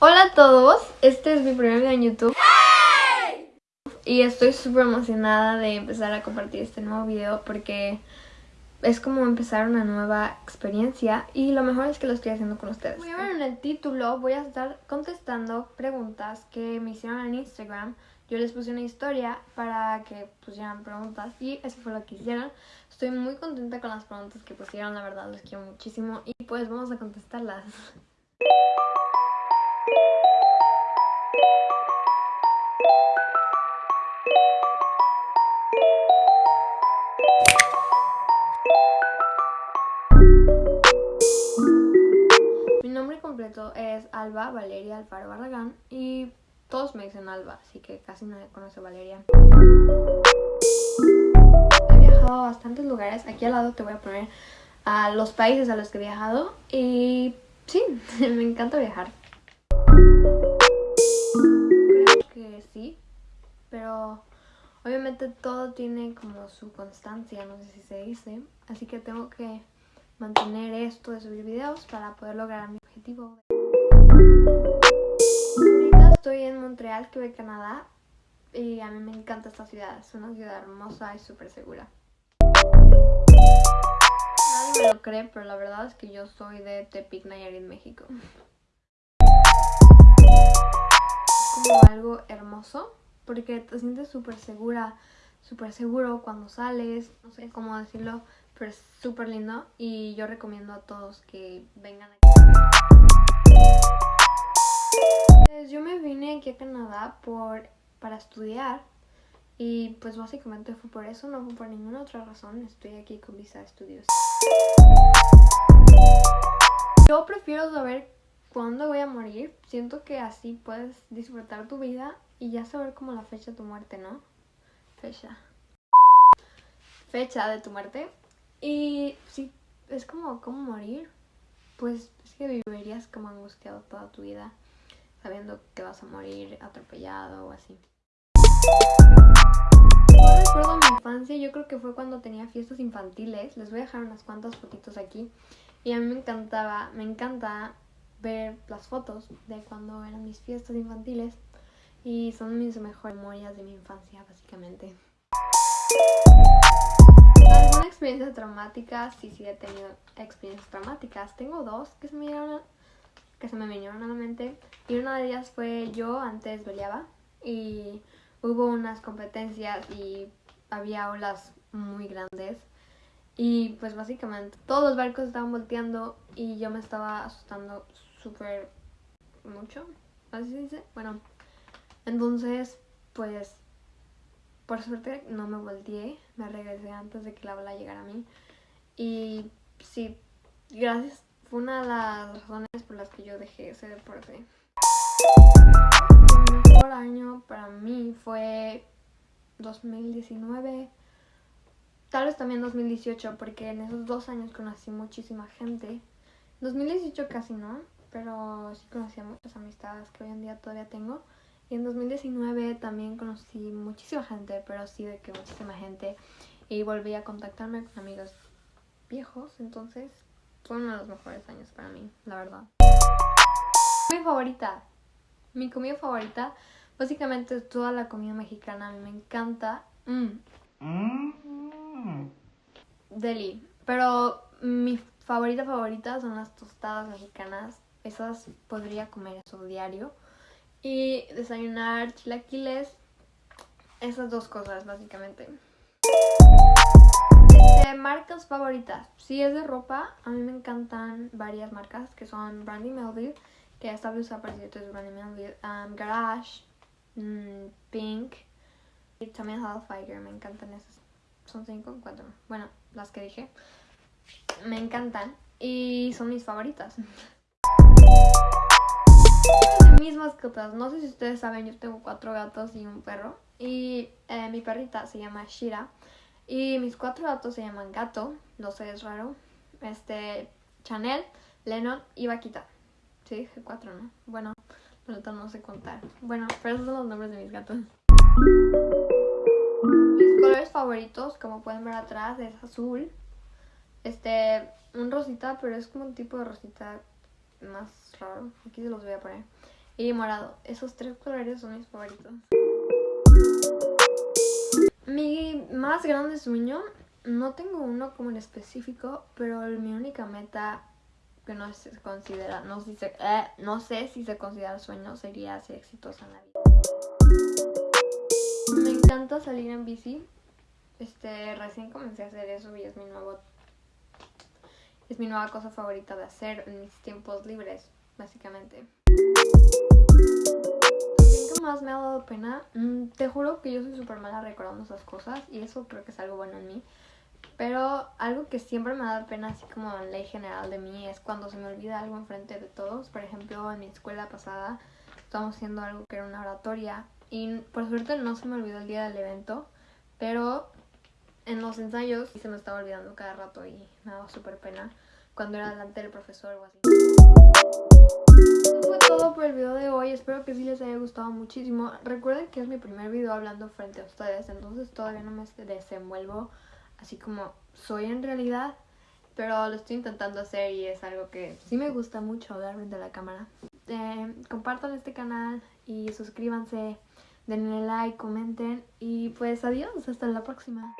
Hola a todos, este es mi primer video en YouTube y estoy súper emocionada de empezar a compartir este nuevo video porque es como empezar una nueva experiencia y lo mejor es que lo estoy haciendo con ustedes. Ver en el título, voy a estar contestando preguntas que me hicieron en Instagram. Yo les puse una historia para que pusieran preguntas y eso fue lo que hicieron. Estoy muy contenta con las preguntas que pusieron, la verdad los quiero muchísimo y pues vamos a contestarlas. Mi nombre completo es Alba Valeria Alfaro Barragán y todos me dicen Alba, así que casi nadie conoce a Valeria. He viajado a bastantes lugares, aquí al lado te voy a poner a los países a los que he viajado y sí, me encanta viajar. Obviamente todo tiene como su constancia, no sé si se dice, así que tengo que mantener esto de subir videos para poder lograr mi objetivo. Ahorita estoy en Montreal, Quebec, Canadá y a mí me encanta esta ciudad, es una ciudad hermosa y súper segura. Nadie me lo cree, pero la verdad es que yo soy de Tepic, Nayarit, México. Es como algo hermoso porque te sientes súper segura, súper seguro cuando sales, no sé cómo decirlo, pero es súper lindo y yo recomiendo a todos que vengan aquí. Yo me vine aquí a Canadá por, para estudiar y pues básicamente fue por eso, no fue por ninguna otra razón, estoy aquí con visa de estudios. Yo prefiero saber cuándo voy a morir, siento que así puedes disfrutar tu vida y ya saber como la fecha de tu muerte, ¿no? Fecha. Fecha de tu muerte. Y sí, es como, ¿cómo morir? Pues es que vivirías como angustiado toda tu vida, sabiendo que vas a morir atropellado o así. No recuerdo mi infancia, yo creo que fue cuando tenía fiestas infantiles. Les voy a dejar unas cuantas fotitos aquí. Y a mí me encantaba, me encanta ver las fotos de cuando eran mis fiestas infantiles. Y son mis mejores memorias de mi infancia, básicamente. ¿Alguna experiencia traumática? Sí, sí, he tenido experiencias traumáticas. Tengo dos que se me vinieron que se me vinieron a la mente. Y una de ellas fue yo antes peleaba y hubo unas competencias y había olas muy grandes. Y pues básicamente todos los barcos estaban volteando y yo me estaba asustando súper mucho. ¿Así se dice? Bueno, entonces pues por suerte no me volteé, me regresé antes de que la ola llegara a mí. Y sí, gracias, fue una de las razones por las que yo dejé ese deporte. El mejor año para mí fue 2019, tal vez también 2018, porque en esos dos años conocí muchísima gente. 2018 casi no, pero sí conocí a muchas amistades que hoy en día todavía tengo. Y en 2019 también conocí muchísima gente, pero sí de que muchísima gente. Y volví a contactarme con amigos viejos, entonces fue uno de los mejores años para mí, la verdad. Mi favorita, mi comida favorita, básicamente toda la comida mexicana, a mí me encanta. Mm. Deli, pero mi favorita favorita son las tostadas mexicanas. Esas podría comer eso diario y desayunar chilaquiles. Esas dos cosas, básicamente. De marcas favoritas. Si es de ropa, a mí me encantan varias marcas que son Brandy Melville, que esta blusa por cierto es Brandy Melville, um, Garage, mm, Pink y también Hellfire, me encantan esas. Son cinco, cuatro. Bueno, las que dije. Me encantan y son mis favoritas. no sé si ustedes saben, yo tengo cuatro gatos y un perro. Y eh, mi perrita se llama Shira. Y mis cuatro gatos se llaman Gato, no sé, es raro. Este, Chanel, Lennon y Vaquita. Sí, cuatro, ¿no? Bueno, no sé contar. Bueno, pero esos son los nombres de mis gatos. Mis colores favoritos, como pueden ver atrás, es azul. Este, un rosita, pero es como un tipo de rosita más raro. Aquí se los voy a poner. Y morado. Esos tres colores son mis favoritos. Mi más grande sueño, no tengo uno como en específico, pero mi única meta que no se considera, no, si se, eh, no sé si se considera sueño, sería ser exitosa en la vida. Me encanta salir en bici. Este, recién comencé a hacer eso y es mi nuevo es mi nueva cosa favorita de hacer en mis tiempos libres, básicamente. ¿Qué más me ha dado pena? Mm, te juro que yo soy súper mala recordando esas cosas y eso creo que es algo bueno en mí. Pero algo que siempre me da pena, así como en ley general de mí, es cuando se me olvida algo enfrente de todos. Por ejemplo, en mi escuela pasada estábamos haciendo algo que era una oratoria y por suerte no se me olvidó el día del evento, pero en los ensayos se me estaba olvidando cada rato y me daba súper pena cuando era delante del profesor o así. Fue todo por el video de hoy, espero que sí les haya gustado muchísimo. Recuerden que es mi primer video hablando frente a ustedes, entonces todavía no me desenvuelvo así como soy en realidad, pero lo estoy intentando hacer y es algo que sí me gusta mucho hablar frente a la cámara. Eh, compartan este canal y suscríbanse, denle like, comenten y pues adiós, hasta la próxima.